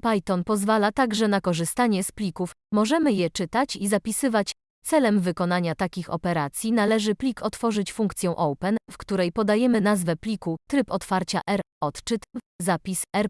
Python pozwala także na korzystanie z plików, możemy je czytać i zapisywać. Celem wykonania takich operacji należy plik otworzyć funkcją open, w której podajemy nazwę pliku, tryb otwarcia R, odczyt, zapis R+,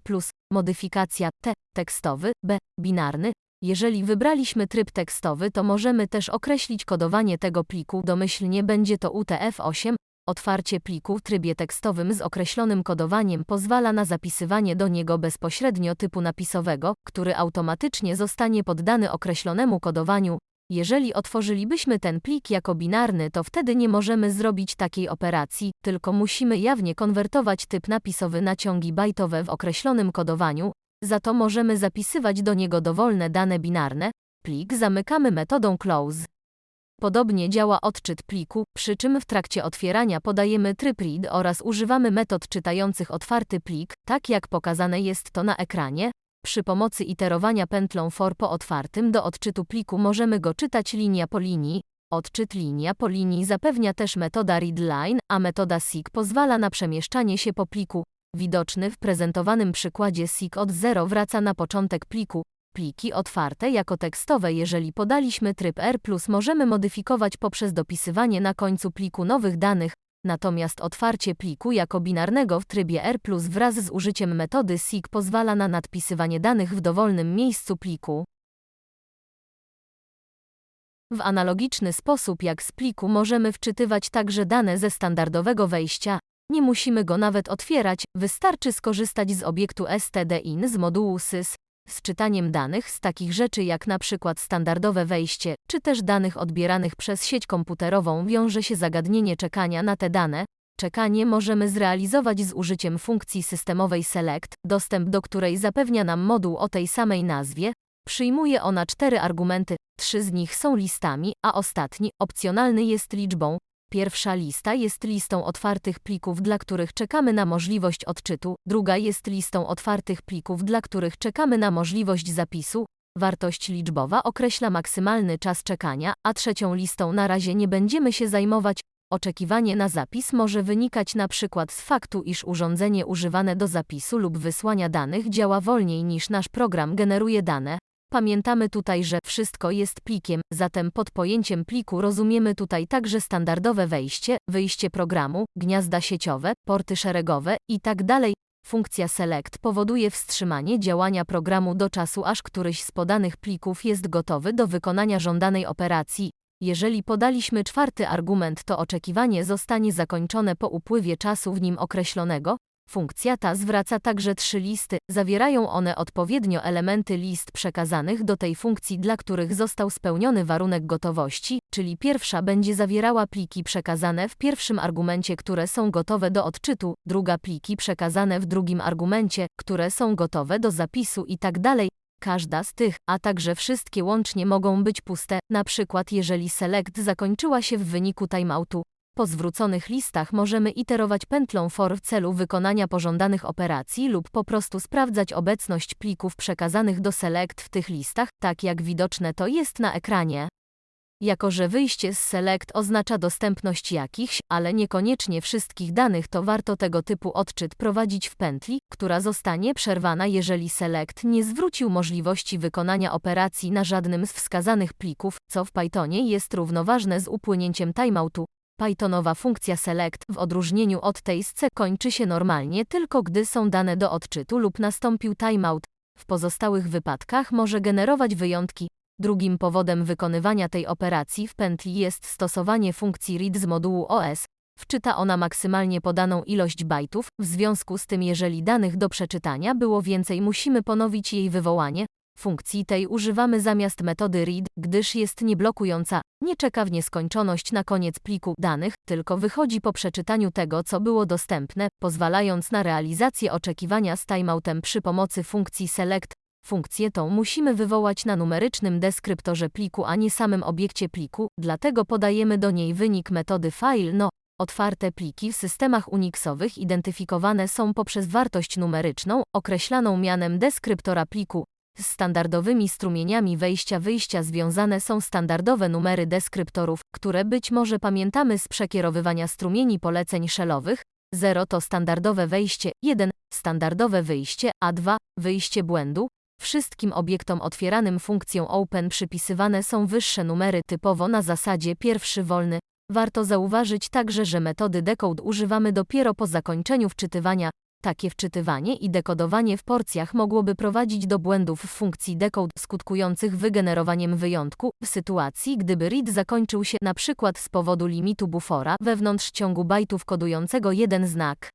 modyfikacja T, tekstowy, B, binarny. Jeżeli wybraliśmy tryb tekstowy, to możemy też określić kodowanie tego pliku, domyślnie będzie to UTF-8. Otwarcie pliku w trybie tekstowym z określonym kodowaniem pozwala na zapisywanie do niego bezpośrednio typu napisowego, który automatycznie zostanie poddany określonemu kodowaniu. Jeżeli otworzylibyśmy ten plik jako binarny, to wtedy nie możemy zrobić takiej operacji, tylko musimy jawnie konwertować typ napisowy na ciągi bajtowe w określonym kodowaniu, za to możemy zapisywać do niego dowolne dane binarne. Plik zamykamy metodą close. Podobnie działa odczyt pliku, przy czym w trakcie otwierania podajemy tryb read oraz używamy metod czytających otwarty plik, tak jak pokazane jest to na ekranie. Przy pomocy iterowania pętlą for po otwartym do odczytu pliku możemy go czytać linia po linii. Odczyt linia po linii zapewnia też metoda readline, a metoda seek pozwala na przemieszczanie się po pliku. Widoczny w prezentowanym przykładzie seek od 0 wraca na początek pliku. Pliki otwarte jako tekstowe. Jeżeli podaliśmy tryb R+, możemy modyfikować poprzez dopisywanie na końcu pliku nowych danych, natomiast otwarcie pliku jako binarnego w trybie R+, wraz z użyciem metody seek pozwala na nadpisywanie danych w dowolnym miejscu pliku. W analogiczny sposób jak z pliku możemy wczytywać także dane ze standardowego wejścia, nie musimy go nawet otwierać, wystarczy skorzystać z obiektu stdin z modułu sys, z czytaniem danych z takich rzeczy jak na przykład standardowe wejście, czy też danych odbieranych przez sieć komputerową wiąże się zagadnienie czekania na te dane. Czekanie możemy zrealizować z użyciem funkcji systemowej select, dostęp do której zapewnia nam moduł o tej samej nazwie. Przyjmuje ona cztery argumenty, trzy z nich są listami, a ostatni, opcjonalny jest liczbą. Pierwsza lista jest listą otwartych plików, dla których czekamy na możliwość odczytu, druga jest listą otwartych plików, dla których czekamy na możliwość zapisu. Wartość liczbowa określa maksymalny czas czekania, a trzecią listą na razie nie będziemy się zajmować. Oczekiwanie na zapis może wynikać przykład z faktu, iż urządzenie używane do zapisu lub wysłania danych działa wolniej niż nasz program generuje dane. Pamiętamy tutaj, że wszystko jest plikiem, zatem pod pojęciem pliku rozumiemy tutaj także standardowe wejście, wyjście programu, gniazda sieciowe, porty szeregowe itd. Funkcja select powoduje wstrzymanie działania programu do czasu, aż któryś z podanych plików jest gotowy do wykonania żądanej operacji. Jeżeli podaliśmy czwarty argument, to oczekiwanie zostanie zakończone po upływie czasu w nim określonego, Funkcja ta zwraca także trzy listy, zawierają one odpowiednio elementy list przekazanych do tej funkcji, dla których został spełniony warunek gotowości, czyli pierwsza będzie zawierała pliki przekazane w pierwszym argumencie, które są gotowe do odczytu, druga pliki przekazane w drugim argumencie, które są gotowe do zapisu itd. Tak Każda z tych, a także wszystkie łącznie mogą być puste, na przykład jeżeli select zakończyła się w wyniku timeoutu, po zwróconych listach możemy iterować pętlą for w celu wykonania pożądanych operacji lub po prostu sprawdzać obecność plików przekazanych do select w tych listach, tak jak widoczne to jest na ekranie. Jako że wyjście z select oznacza dostępność jakichś, ale niekoniecznie wszystkich danych, to warto tego typu odczyt prowadzić w pętli, która zostanie przerwana, jeżeli select nie zwrócił możliwości wykonania operacji na żadnym z wskazanych plików, co w Pythonie jest równoważne z upłynięciem timeoutu. Pythonowa funkcja select w odróżnieniu od tej z C kończy się normalnie tylko gdy są dane do odczytu lub nastąpił timeout. W pozostałych wypadkach może generować wyjątki. Drugim powodem wykonywania tej operacji w pętli jest stosowanie funkcji read z modułu OS. Wczyta ona maksymalnie podaną ilość bajtów, w związku z tym jeżeli danych do przeczytania było więcej musimy ponowić jej wywołanie, Funkcji tej używamy zamiast metody read, gdyż jest nieblokująca, nie czeka w nieskończoność na koniec pliku danych, tylko wychodzi po przeczytaniu tego, co było dostępne, pozwalając na realizację oczekiwania z timeoutem przy pomocy funkcji select. Funkcję tą musimy wywołać na numerycznym deskryptorze pliku, a nie samym obiekcie pliku, dlatego podajemy do niej wynik metody file no. Otwarte pliki w systemach Unixowych identyfikowane są poprzez wartość numeryczną, określaną mianem deskryptora pliku. Z standardowymi strumieniami wejścia-wyjścia związane są standardowe numery deskryptorów, które być może pamiętamy z przekierowywania strumieni poleceń shellowych. 0 to standardowe wejście, 1 standardowe wyjście, a 2 wyjście błędu. Wszystkim obiektom otwieranym funkcją open przypisywane są wyższe numery typowo na zasadzie pierwszy wolny. Warto zauważyć także, że metody decode używamy dopiero po zakończeniu wczytywania. Takie wczytywanie i dekodowanie w porcjach mogłoby prowadzić do błędów w funkcji decode skutkujących wygenerowaniem wyjątku, w sytuacji gdyby read zakończył się przykład z powodu limitu bufora wewnątrz ciągu bajtów kodującego jeden znak.